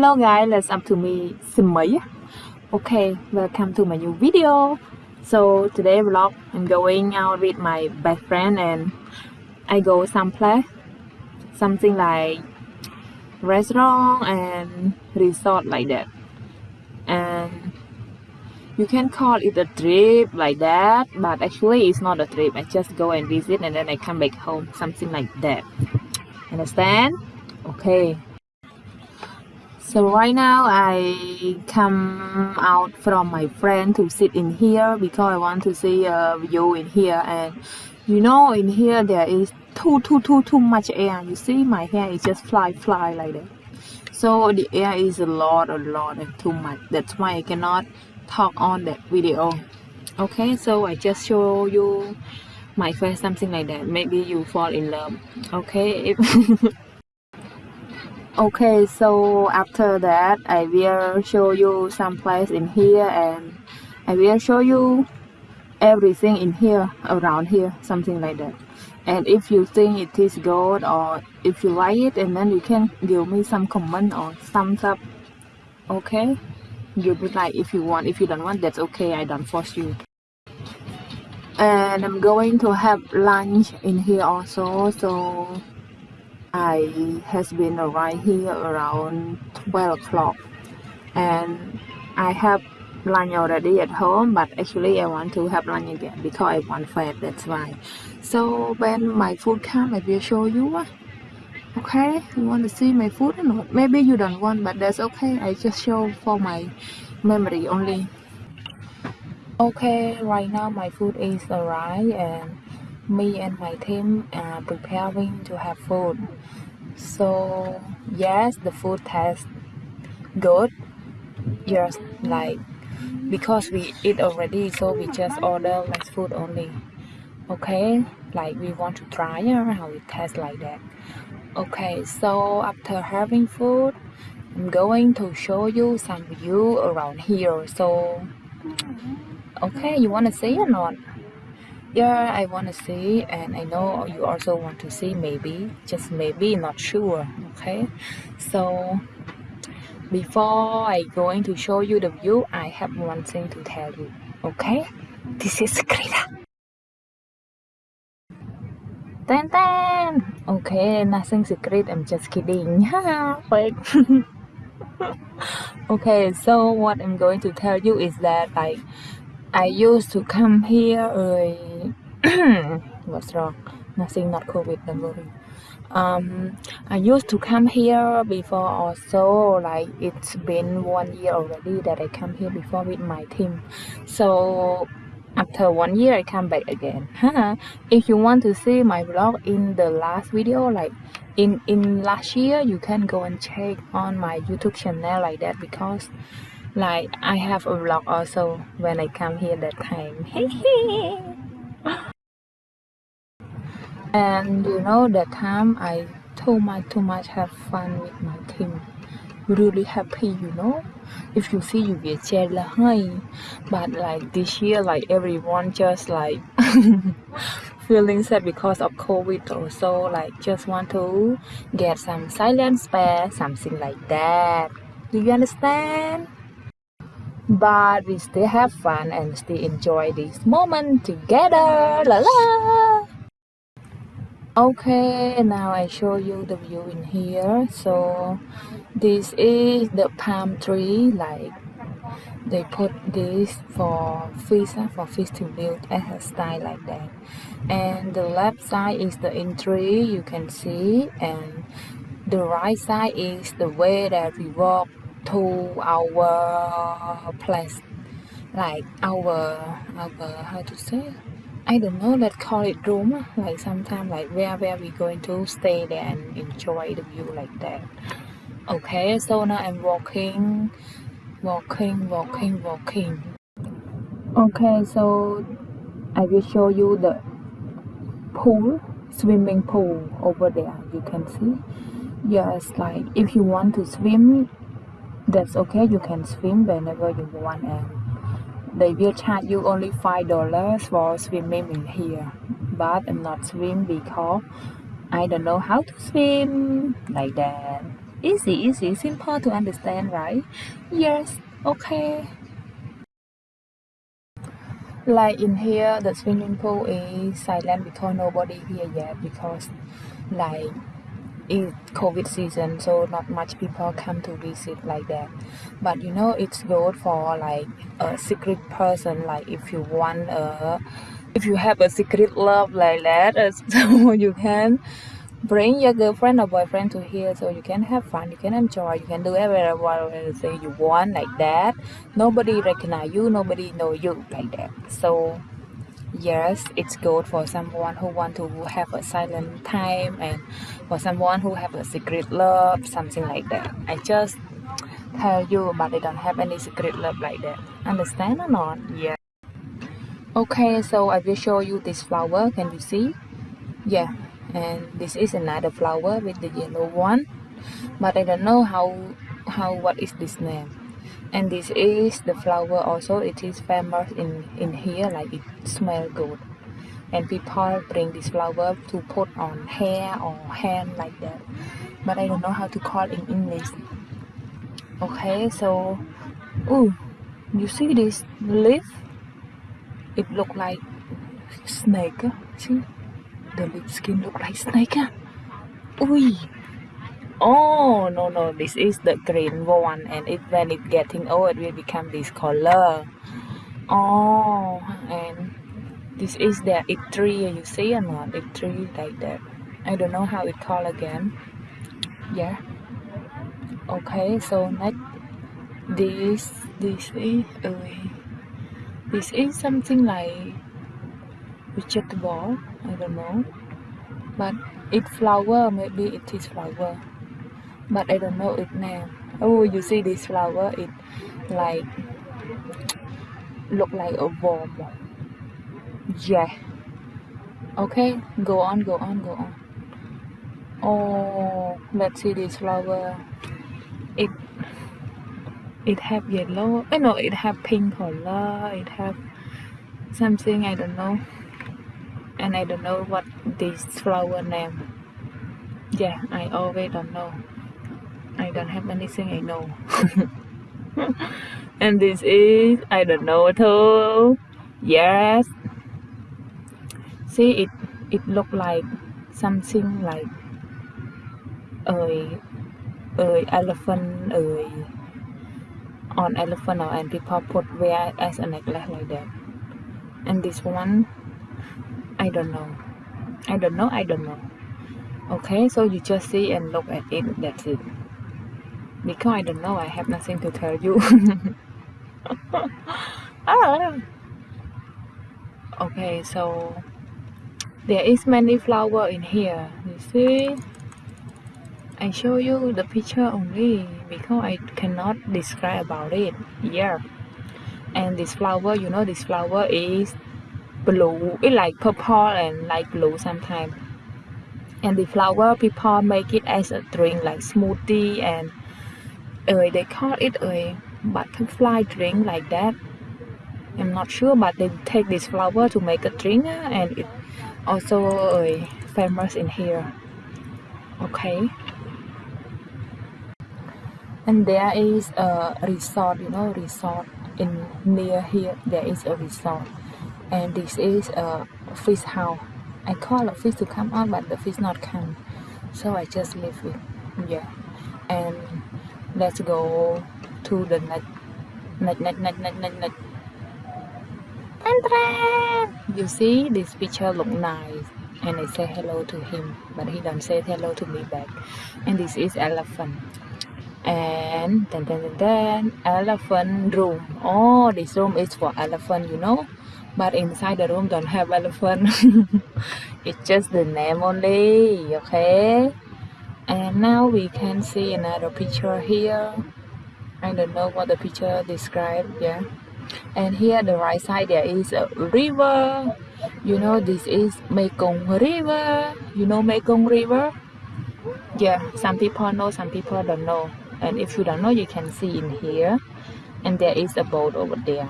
Hello guys, that's up to me, Simei. Okay, welcome to my new video. So today vlog, I'm going out with my best friend and I go someplace, something like restaurant and resort like that. And you can call it a trip like that, but actually it's not a trip. I just go and visit and then I come back home, something like that. Understand? Okay. So right now I come out from my friend to sit in here because I want to see uh, a view in here. And you know in here there is too too too too much air. You see my hair is just fly fly like that. So the air is a lot a lot and too much. That's why I cannot talk on that video. Okay so I just show you my face something like that. Maybe you fall in love. Okay okay so after that i will show you some place in here and i will show you everything in here around here something like that. And if you think it is good or if you like it and then you can give me some comment or thumbs up okay? You like if you want if you don't want that's okay i don't force you. And i'm going to have lunch in here also so I has been arrived here around 12 o'clock. And I have lunch already at home but actually I want to have lunch again because I want fat that's why. So when my food come I will show you ah. okay you want to see my food? Or not maybe you don't want but that's okay. I just show for my memory only. Okay right now my food is arrived and me and my team are preparing to have food. So yes the food tastes good. Just like because we eat already so we just order less food only. Okay? Like we want to try how it tastes like that. Okay so after having food I'm going to show you some view around here. So okay you want to see or not yeah i want to see and i know you also want to see maybe just maybe not sure okay so before i going to show you the view i have one thing to tell you okay this is secret Ten ten. Okay, nothing secret. I'm just kidding. Fake. okay, so what I'm going to tell you is that like I used to come here uh, what's wrong? Nothing not covid don't worry. Um i used to come here before also like it's been one year already that i come here before with my team. So after one year i come back again. If you want to see my vlog in the last video like in in last year you can go and check on my youtube channel like that because like I have a vlog also when I come here that time and you know that time I too much too much have fun with my team. Really happy you know. If you see you get jealous but like this year like everyone just like feeling sad because of covid also like just want to get some silent spare something like that. Do you understand but we still have fun and still enjoy this moment together. La la. Okay now i show you the view in here. So this is the palm tree like they put this for fish for fish to build a style like that. And the left side is the entry you can see and the right side is the way that we walk to our place like our our how to say? I don't know let's call it room like sometimes like where where we going to stay there and enjoy the view like that. Okay so now I'm walking walking walking walking. Okay so I will show you the pool swimming pool over there you can see. Yes like if you want to swim that's okay you can swim whenever you want and they will charge you only five dollars for swimming in here. But i'm not swim because i don't know how to swim like that. Easy easy simple to understand right? Yes okay. Like in here the swimming pool is silent because nobody here yet because like covid season so not much people come to visit like that. But you know it's good for like a secret person like if you want a if you have a secret love like that uh, so you can bring your girlfriend or boyfriend to here so you can have fun you can enjoy you can do everything you want like that. Nobody recognize you nobody know you like that. So yes it's good for someone who want to have a silent time and for someone who have a secret love something like that. I just tell you but i don't have any secret love like that. Understand or not? Yeah. Okay so i will show you this flower. Can you see? Yeah and this is another flower with the yellow one but I don't know how how what is this name and this is the flower also. It is famous in in here like it smell good. And people bring this flower to put on hair or hand like that. But I don't know how to call in English. Okay so oh you see this leaf? It look like snake. See? The lip skin look like snake. Ah. Oh no no this is the green one and it when it getting old it will become this color. Oh and this is the it tree you see or not it tree like that. I don't know how it called again. Yeah. Okay so next this this is uh, this is something like vegetable I don't know but it flower maybe it is flower but I don't know its name oh you see this flower it like look like a worm. Yeah. Okay go on go on go on. Oh let's see this flower. It it have yellow eh, I know it have pink color it have something I don't know. And I don't know what this flower name. Yeah I always don't know I don't have anything I know and this is I don't know at all. yes see it it look like something like ơi ơi elephant ơi on elephant or and people put wear as a necklace like that and this one I don't know. I don't know, I don't know. Okay, so you just see and look at it, that's it. Because I don't know, I have nothing to tell you. ah. Okay, so there is many flower in here. You see? I show you the picture only because I cannot describe about it. Yeah. And this flower, you know, this flower is blue it like purple and like blue sometimes and the flower people make it as a drink like smoothie and they call it a butterfly drink like that? I'm not sure but they take this flower to make a drink and it also uh, famous in here. Okay. And there is a resort you know resort in near here. There is a resort. And this is a fish house. I call a fish to come out but the fish not come. So I just leave it. Yeah. And let's go to the next next next next next next next you see this picture look nice and I say hello to him but he don't say hello to me back. And this is elephant. And then then, then elephant room. Oh this room is for elephant you know? But inside the room don't have elephant. It's just the name only okay and now we can see another picture here. I don't know what the picture describe yeah. And here the right side there is a river. You know this is Mekong river. You know Mekong river? Yeah some people know some people don't know. And if you don't know you can see in here. And there is a boat over there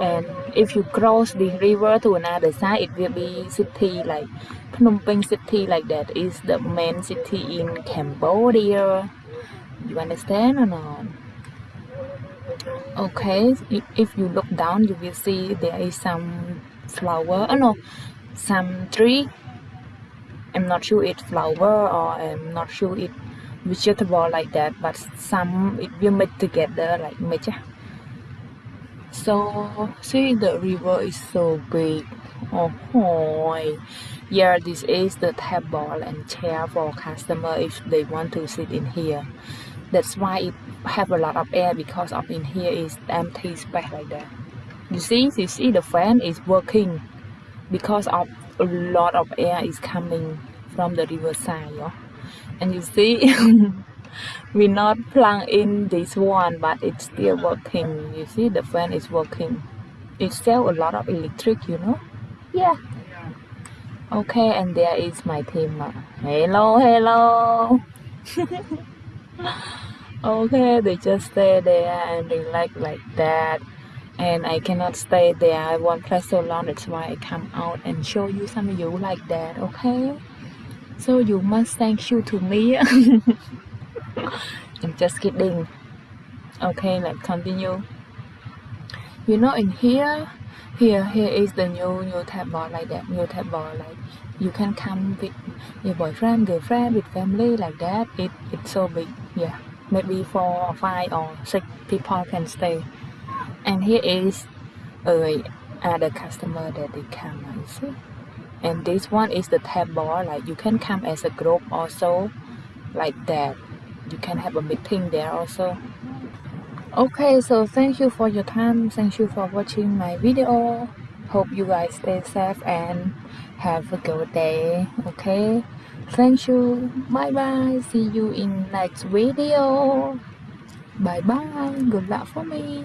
and if you cross the river to another side it will be city like Phnom Penh city like that is the main city in Cambodia. You understand or not? Okay if you look down you will see there is some flower oh no some tree. I'm not sure it's flower or I'm not sure it vegetable like that but some it will mix together like mix so see the river is so big oh boy. Yeah this is the table and chair for customer if they want to sit in here. That's why it have a lot of air because of in here is empty space like that. You see you see the fan is working because of a lot of air is coming from the riverside yeah? and you see we not plug in this one but it's still working. You see the fan is working. It sell a lot of electric you know? Yeah. Okay and there is my team. Hello hello. Okay they just stay there and relax like that. And I cannot stay there. I won't play so long. That's why I come out and show you some of you like that okay? So you must thank you to me I'm just kidding. Okay let's continue. You know in here here here is the new new tab bar like that new tab bar like you can come with your boyfriend girlfriend with family like that. It it's so big yeah. Maybe four or five or six people can stay. And here is uh, other customer that they come I see. And this one is the table like you can come as a group also like that you can have a meeting there also. Okay so thank you for your time. Thank you for watching my video. Hope you guys stay safe and have a good day okay? Thank you. Bye bye see you in next video. Bye bye good luck for me